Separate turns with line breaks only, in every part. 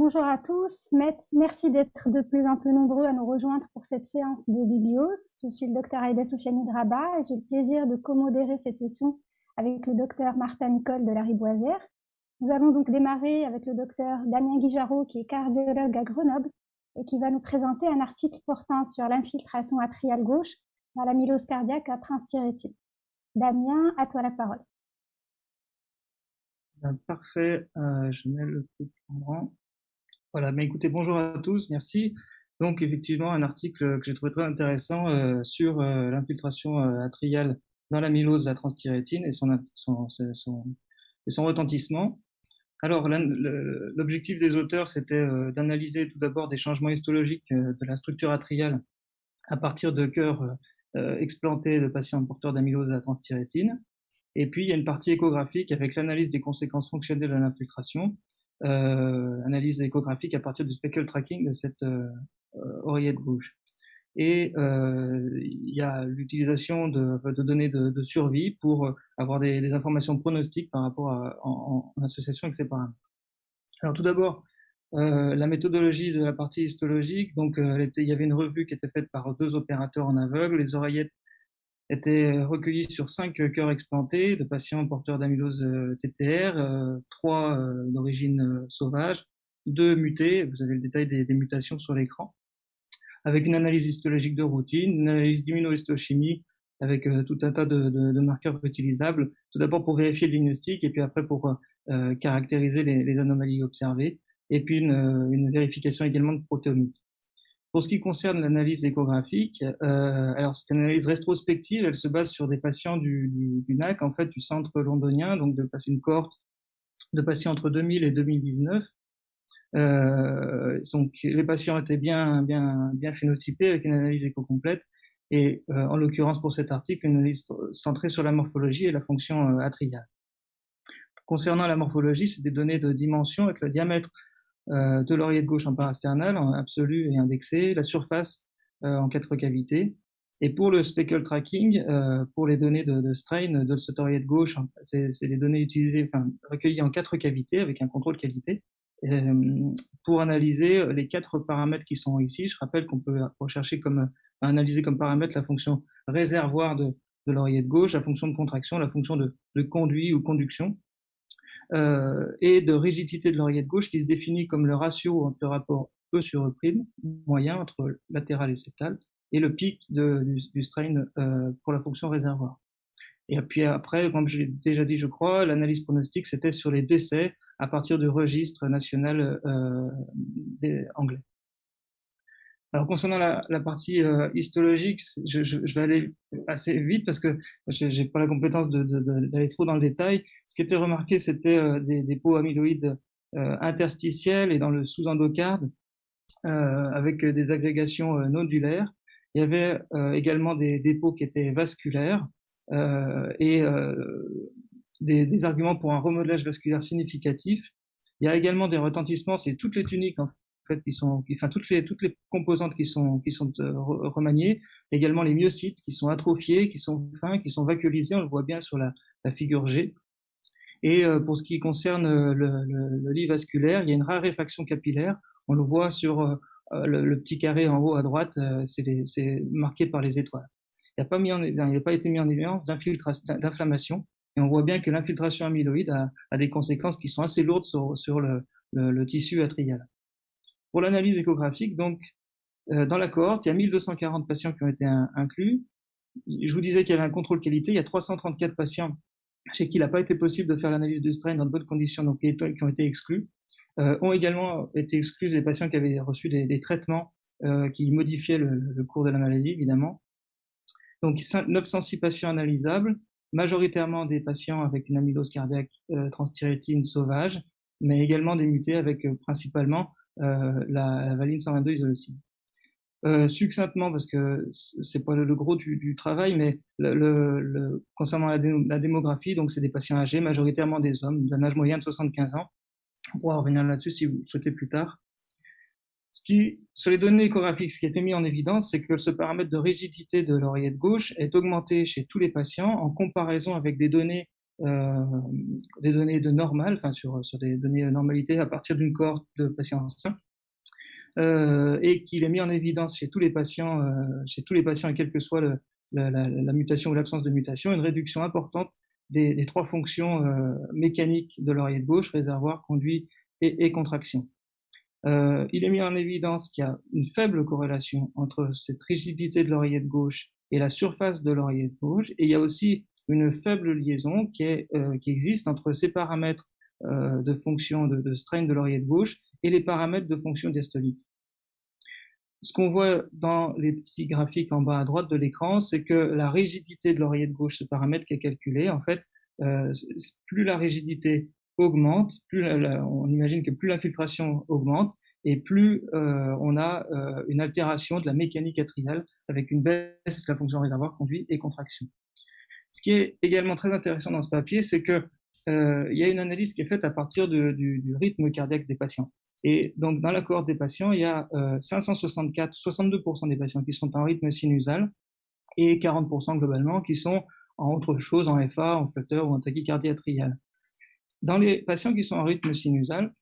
Bonjour à tous, merci d'être de plus en plus nombreux à nous rejoindre pour cette séance de bibliose. Je suis le docteur Aïda Soufiani Draba et j'ai le plaisir de commodérer cette session avec le docteur Martin Nicole de la Riboisière. Nous allons donc démarrer avec le docteur Damien Guijarot qui est cardiologue à Grenoble et qui va nous présenter un article portant sur l'infiltration atriale gauche dans l'amylose cardiaque à transthyrétine. Damien, à toi la parole.
Parfait, euh, je mets le truc en. Voilà, mais écoutez, bonjour à tous, merci. Donc effectivement, un article que j'ai trouvé très intéressant euh, sur euh, l'infiltration atriale dans l'amylose à transthyrétine et son, son, son, son retentissement. Alors, l'objectif des auteurs, c'était d'analyser tout d'abord des changements histologiques de la structure atriale à partir de cœurs explantés de patients porteurs d'amylose à transthyrétine. Et puis, il y a une partie échographique avec l'analyse des conséquences fonctionnelles de l'infiltration, euh, analyse échographique à partir du speckle tracking de cette euh, euh, oreillette gauche. Et il y a l'utilisation de, données de, survie pour avoir des, informations pronostiques par rapport à, en, association avec ces paramètres. Alors tout d'abord, la méthodologie de la partie histologique, donc il y avait une revue qui était faite par deux opérateurs en aveugle, les oreillettes étaient recueillis sur cinq cœurs explantés de patients porteurs d'amylose euh, TTR, euh, trois euh, d'origine sauvage, deux mutés, vous avez le détail des, mutations sur l'écran, avec une analyse histologique de routine, une analyse d'immunohistochimie avec tout un tas de, marqueurs utilisables, tout d'abord pour vérifier le diagnostic et puis après pour euh, caractériser les, les, anomalies observées, et puis une, une vérification également de protéomique. Pour ce qui concerne l'analyse échographique, euh, c'est une analyse rétrospective, elle se base sur des patients du, NAC, en fait du centre londonien, donc de une cohorte de patients entre 2000 et 2019. Euh, les patients étaient bien, bien, bien phénotypés avec une analyse éco-complète et euh, en l'occurrence pour cet article, une analyse centrée sur la morphologie et la fonction atriale. Concernant la morphologie, c'est des données de dimension avec le diamètre euh, de l'oreillette gauche en parasternal, en absolu et indexé, la surface euh, en quatre cavités. Et pour le speckle tracking, euh, pour les données de, de strain de cette oreillette gauche, c'est les données utilisées, enfin, recueillies en quatre cavités avec un contrôle qualité. pour analyser les quatre paramètres qui sont ici, je rappelle qu'on peut rechercher comme analyser comme paramètre la fonction réservoir de, de gauche, la fonction de contraction, la fonction de, de conduit ou conduction, et de rigidité de l'oreillette gauche qui se définit comme le ratio entre le rapport E sur E' moyen entre latéral et septal et le pic du, strain euh, pour la fonction réservoir. Et puis après, comme j'ai déjà dit, je crois, l'analyse pronostique, c'était sur les décès à partir du registre national euh, des anglais. Alors concernant la, partie euh, histologique, je, vais aller assez vite parce que j'ai pas la compétence d'aller trop dans le détail. Ce qui était remarqué, c'était euh, des, peaux amyloïdes euh, interstitielles et dans le sous-endocarde avec des agrégations nodulaires. Il y avait également des dépôts qui étaient vasculaires et des, arguments pour un remodelage vasculaire significatif. Il y a également des retentissements, c'est toutes les tuniques fait, qui sont, toutes les composantes qui sont euh, remaniées, également les myocytes qui sont atrophiés, qui sont fins, qui sont vacuolisés, on le voit bien sur la, figure G. Et euh, pour ce qui concerne euh, le, lit vasculaire, il y a une raréfaction capillaire. On le voit sur le, petit carré en haut à droite, c'est marqué par les étoiles. Il n'a pas, n'a pas été mis en évidence d'inflammation. Et on voit bien que l'infiltration amyloïde a, a, des conséquences qui sont assez lourdes sur, le tissu atrial. Pour l'analyse échographique, donc, euh, dans la cohorte, il y a 1240 patients qui ont été inclus. Je vous disais qu'il y avait un contrôle qualité. Il y a 334 patients chez qui il n'a pas été possible de faire l'analyse de strain dans de bonnes conditions, donc qui ont été exclus. Euh, ont également été exclus des patients qui avaient reçu des, traitements euh, qui modifiaient le, cours de la maladie, évidemment. Donc 906 patients analysables, majoritairement des patients avec une amylose cardiaque euh, transthyrétine sauvage, mais également des mutés avec euh, principalement la, la, valine 122 isoleucine. Euh, succinctement, parce que c'est pas le, gros du, travail, mais concernant la, dé, la, démographie, donc c'est des patients âgés, majoritairement des hommes, d'un âge moyen de 75 ans. On pourra revenir là-dessus si vous souhaitez plus tard. Sur les données échographiques, ce qui a été mis en évidence, c'est que ce paramètre de rigidité de l'oreillette gauche est augmenté chez tous les patients en comparaison avec des données des données de normal, enfin sur, sur des données de normalité à partir d'une cohorte de patients sains, et qu'il est mis en évidence chez tous les patients, chez tous les patients, et quelle que soit la, mutation ou l'absence de mutation, une réduction importante des, trois fonctions mécaniques de l'oreillette gauche, réservoir, conduit et, et contraction. Euh, il est mis en évidence qu'il y a une faible corrélation entre cette rigidité de l'oreillette gauche et la surface de l'oreillette gauche, et il y a aussi une faible liaison euh, qui existe entre ces paramètres euh, de fonction de, strain de l'oreillette gauche et les paramètres de fonction diastolique. Ce qu'on voit dans les petits graphiques en bas à droite de l'écran, c'est que la rigidité de l'oreillette gauche, ce paramètre qui est calculé, en fait, plus la rigidité augmente, plus on imagine que plus l'infiltration augmente et plus euh, on a euh, une altération de la mécanique atriale avec une baisse de la fonction réservoir conduit et contraction. Ce qui est également très intéressant dans ce papier, c'est que euh, il y a une analyse qui est faite à partir du, rythme cardiaque des patients. Et donc, dans la cohorte des patients, il y a 564, 62% des patients qui sont en rythme sinusal et 40% globalement qui sont en autre chose, en FA, en flutter ou en tachycardie atriale. Dans les patients qui sont en rythme sinusal,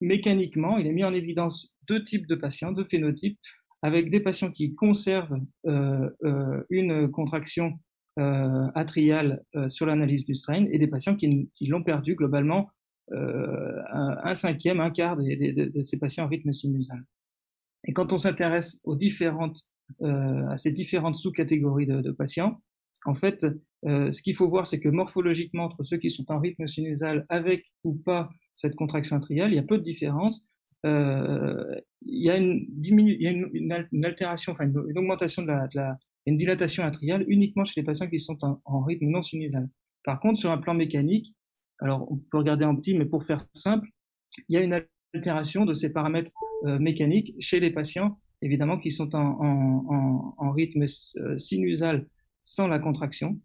mécaniquement, il est mis en évidence deux types de patients, deux phénotypes, avec des patients qui conservent euh, euh, une contraction euh, atriale sur l'analyse du strain et des patients qui, l'ont perdu globalement un, cinquième, un quart de, ces patients en rythme sinusal. Et quand on s'intéresse aux différentes, à ces différentes sous-catégories de, patients, en fait, ce qu'il faut voir, c'est que morphologiquement, entre ceux qui sont en rythme sinusal avec ou pas cette contraction atriale, il y a peu de différence. Euh, il y a une, y une, altération, enfin une, augmentation de la, une dilatation atriale uniquement chez les patients qui sont en, rythme non sinusal. Par contre, sur un plan mécanique, alors on peut regarder en petit, mais pour faire simple, il y a une altération de ces paramètres euh, mécaniques chez les patients, évidemment, qui sont en, rythme sinusal sans la contraction.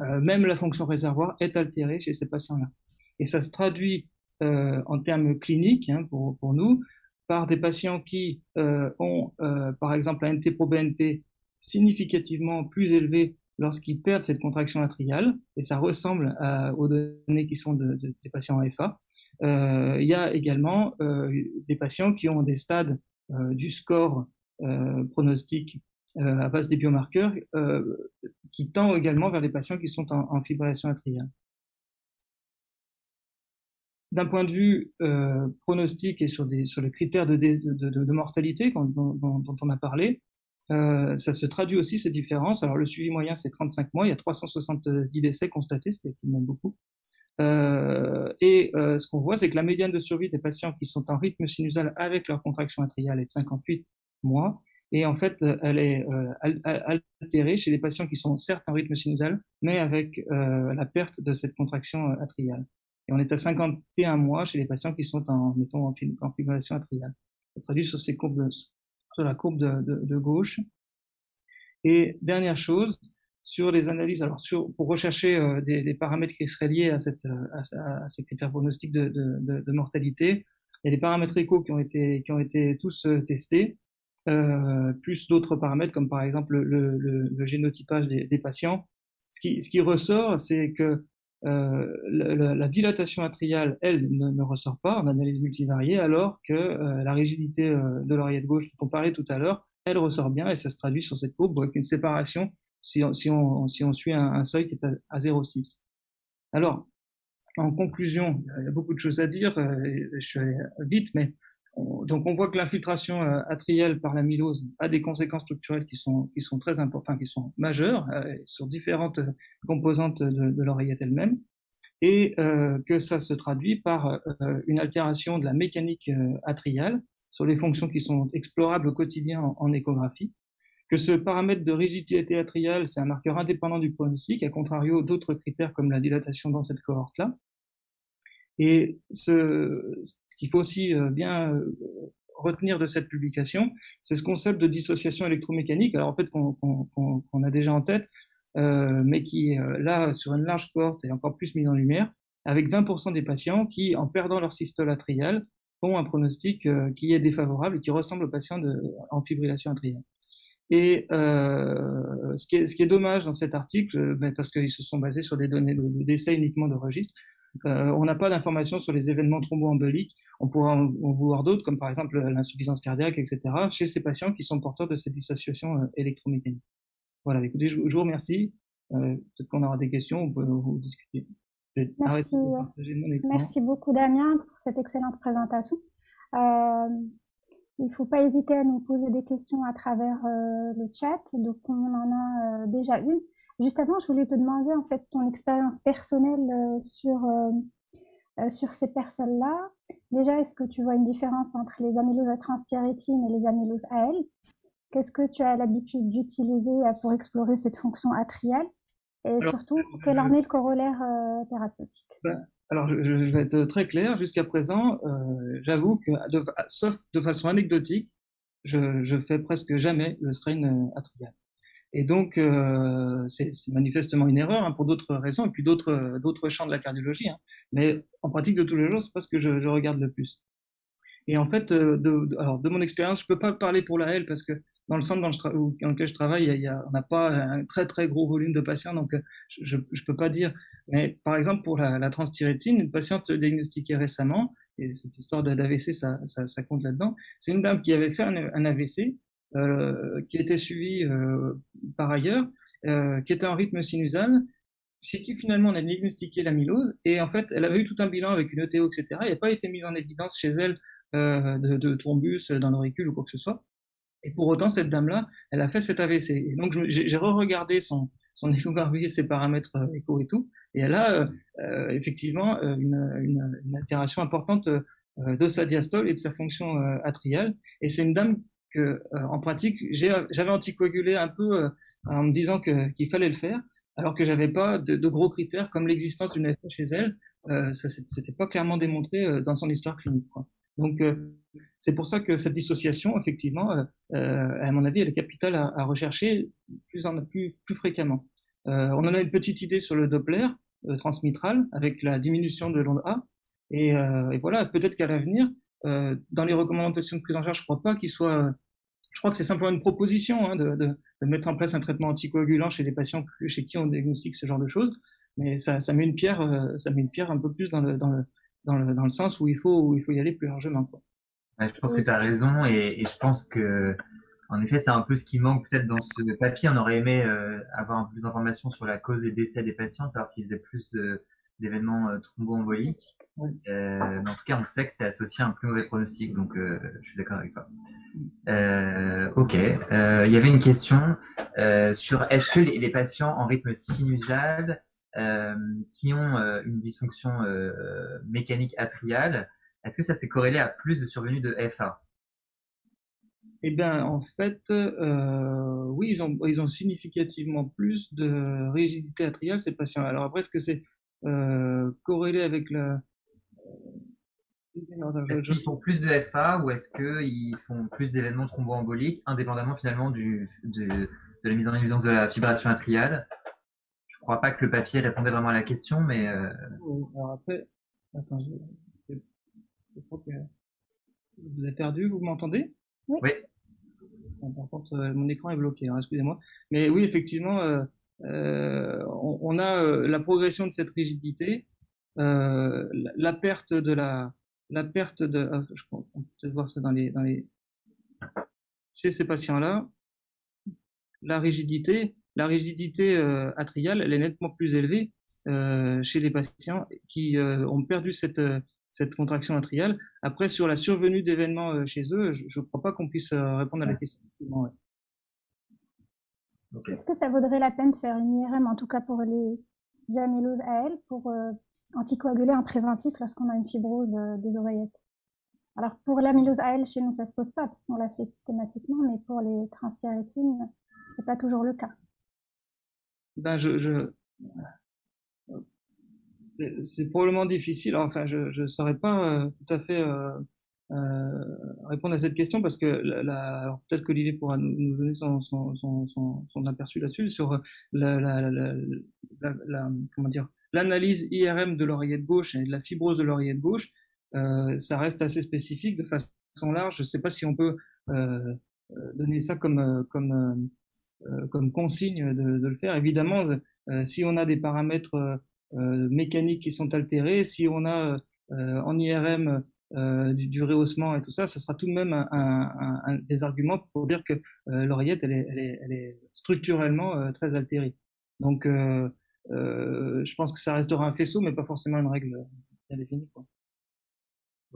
Euh, même la fonction réservoir est altérée chez ces patients-là. Et ça se traduit euh, en termes cliniques hein, pour, nous par des patients qui euh, ont, par exemple, un NT-proBNP significativement plus élevé lorsqu'ils perdent cette contraction atriale, et ça ressemble aux données qui sont de, des patients en FA. il y a également des patients qui ont des stades du score pronostique euh, à base des biomarqueurs euh, qui tend également vers les patients qui sont en, fibrillation atriale. D'un point de vue euh, pronostic et sur, les critères de, mortalité dont, on a parlé, ça se traduit aussi ces différences. Alors le suivi moyen c'est 35 mois, il y a 370 décès constatés, ce qui est tout beaucoup. et ce qu'on voit, c'est que la médiane de survie des patients qui sont en rythme sinusal avec leur contraction atriale est de 58 mois, et en fait, elle est euh, altérée chez les patients qui sont certes en rythme sinusal, mais avec euh, la perte de cette contraction euh, atriale. Et on est à 51 mois chez les patients qui sont en, mettons, en fibrillation atriale. Ça se traduit sur, ces courbes, sur la courbe de, gauche. Et dernière chose, sur les analyses, alors sur, pour rechercher des, paramètres qui seraient liés à, cette, à, ces critères pronostiques de, mortalité, il y a des paramètres échos qui ont été, qui ont été tous testés. Euh, plus d'autres paramètres comme par exemple le, le, le génotypage des, des, patients. Ce qui, ce qui ressort, c'est que euh, la, la, dilatation atriale, elle, ne, ressort pas en analyse multivariée, alors que euh, la rigidité euh, de l'oreillette gauche dont on parlait tout à l'heure, elle ressort bien et ça se traduit sur cette courbe avec une séparation si on, suit un, un, seuil qui est à, à 0,6. Alors, en conclusion, il y a beaucoup de choses à dire, je suis allé vite, mais donc on voit que l'infiltration euh, atriale par l'amylose a des conséquences structurelles qui sont, qui sont très importantes, qui sont majeures euh, sur différentes composantes de, l'oreillette elle-même, et euh, que ça se traduit par une altération de la mécanique atriale sur les fonctions qui sont explorables au quotidien en, échographie, que ce paramètre de rigidité atriale, c'est un marqueur indépendant du pronostic, à contrario d'autres critères comme la dilatation dans cette cohorte-là, et ce, ce qu'il faut aussi euh, bien euh, retenir de cette publication, c'est ce concept de dissociation électromécanique, alors en fait qu'on a déjà en tête, euh, mais qui est là sur une large cohorte et encore plus mis en lumière, avec 20% des patients qui, en perdant leur systole atriale, ont un pronostic qui est défavorable et qui ressemble aux patients en fibrillation atriale. Et ce, qui est, est, dommage dans cet article, ben, parce qu'ils se sont basés sur des données d'essai de, uniquement de registre, euh, on n'a pas d'informations sur les événements thromboemboliques. On pourrait en, en voir d'autres, comme par exemple l'insuffisance cardiaque, etc., chez ces patients qui sont porteurs de cette dissociation euh, électromécanique. Voilà, écoutez, je, je vous remercie. Euh, Peut-être qu'on aura des questions, on peut vous discuter.
Merci, Merci beaucoup Damien pour cette excellente présentation. Euh, il ne faut pas hésiter à nous poser des questions à travers euh, le chat, donc on en a euh, déjà une. Juste avant, je voulais te demander en fait ton expérience personnelle euh, sur, euh, sur ces personnes-là. Déjà, est-ce que tu vois une différence entre les amyloses à transthyrétine et les amyloses AL Qu'est-ce que tu as l'habitude d'utiliser pour explorer cette fonction atriale? Et surtout, quel en est le corollaire thérapeutique?
Ben, alors, je, vais être très clair. Jusqu'à présent, euh, j'avoue que, sauf de façon anecdotique, je, je fais presque jamais le strain euh, atrial. Et donc, euh, c'est manifestement une erreur hein, pour d'autres raisons, et puis d'autres champs de la cardiologie. Hein. Mais en pratique de tous les jours, c'est pas ce que je, regarde le plus. Et en fait, euh, de, alors de mon expérience, je peux pas parler pour la L parce que dans le centre dans, lequel je travaille, il y a, on n'a pas un très très gros volume de patients, donc euh, je ne peux pas dire. Mais par exemple, pour la, la transthyrétine, une patiente diagnostiquée récemment, et cette histoire d'AVC, ça, ça, compte là-dedans, c'est une dame qui avait fait un, AVC, qui était suivie euh, par ailleurs, euh, qui était en rythme sinusal, chez qui finalement on a diagnostiqué l'amylose, et en fait, elle avait eu tout un bilan avec une ETO, etc. Il n'a pas été mise en évidence chez elle euh, de, thrombus dans l'auricule ou quoi que ce soit. Et pour autant, cette dame-là, elle a fait cet AVC. Et donc, j'ai re-regardé son, son échographie, ses paramètres euh, écho et tout, et elle a euh, euh effectivement euh, une, une, altération importante de sa diastole et de sa fonction atriale. Et c'est une dame que, en pratique, j'avais anticoagulé un peu en me disant qu'il fallait le faire, alors que j'avais pas de, gros critères comme l'existence d'une AFA chez elle. Euh, ça s'était pas clairement démontré dans son histoire clinique. Donc, euh, c'est pour ça que cette dissociation, effectivement, euh, euh, à mon avis, elle est capitale à, rechercher plus, en, plus, plus fréquemment. Euh, on en a une petite idée sur le Doppler euh, transmitral avec la diminution de l'onde A. Et, et voilà, peut-être qu'à l'avenir, dans les recommandations de prise en charge, je crois pas qu'il soit je crois que c'est simplement une proposition hein, de, de, de, mettre en place un traitement anticoagulant chez les patients chez qui on diagnostique ce genre de choses, mais ça, ça met une pierre, ça met une pierre un peu plus dans le, dans le, dans le, dans le sens où il faut, où il faut y aller plus largement. Quoi.
Ouais, je pense que tu as raison et, et, je pense que, en effet, c'est un peu ce qui manque peut-être dans ce papier. On aurait aimé euh, avoir un peu plus d'informations sur la cause des décès des patients, savoir s'ils faisaient plus de, d'événements euh, thromboemboliques. Euh, mais en tout cas, on sait que c'est associé à un plus mauvais pronostic, donc euh, je suis d'accord avec toi. Euh, ok. Il y avait une question sur est-ce que les, les, patients en rythme sinusal qui ont une dysfonction mécanique atriale, est-ce que ça s'est corrélé à plus de survenue de FA
eh bien, en fait, euh, oui, ils ont, ils ont significativement plus de rigidité atriale, ces patients. Alors après, est-ce que c'est corrélé avec la...
Est-ce qu'ils font plus de FA ou est-ce qu'ils font plus d'événements thromboemboliques, indépendamment finalement du, de, de la mise en évidence de la fibrillation atriale? Je crois pas que le papier répondait vraiment à la question, mais. Euh...
Alors après, attends, je, je crois que vous avez perdu, vous m'entendez?
Oui. oui.
par contre, euh, mon écran est bloqué, hein, excusez-moi. Mais oui, effectivement, euh, euh, on, on, a euh, la progression de cette rigidité, euh, la, la, perte de la, la perte de, ah, je on peut peut-être voir ça dans les, dans les, chez ces patients-là, la rigidité, la rigidité euh, atriale, elle est nettement plus élevée euh, chez les patients qui euh, ont perdu cette, cette contraction atriale. Après, sur la survenue d'événements chez eux, je ne crois pas qu'on puisse répondre à la question. Ouais.
Okay. Est-ce que ça vaudrait la peine de faire une IRM, en tout cas pour les amyloses AL, pour euh, anticoaguler en préventif lorsqu'on a une fibrose euh, des oreillettes? Alors pour l'amylose AL, chez nous, ça se pose pas parce qu'on l'a fait systématiquement, mais pour les transthyrétines, c'est pas toujours le cas
ben je, je c'est probablement difficile. Enfin, je ne saurais pas euh, tout à fait répondre à cette question parce que peut-être qu'Olivier pourra nous, donner son, aperçu là-dessus sur la, la, la l'analyse IRM de l'oreillette gauche et de la fibrose de l'oreillette gauche. Euh, ça reste assez spécifique de façon large. Je ne sais pas si on peut euh, donner ça comme consigne de, de, le faire. Évidemment, si on a des paramètres mécaniques qui sont altérés, si on a en IRM du, du, rehaussement et tout ça, ce sera tout de même un, un, un, des arguments pour dire que l'oreillette, elle est, elle, est, elle est, structurellement très altérée. Donc, je pense que ça restera un faisceau, mais pas forcément une règle bien définie. Quoi.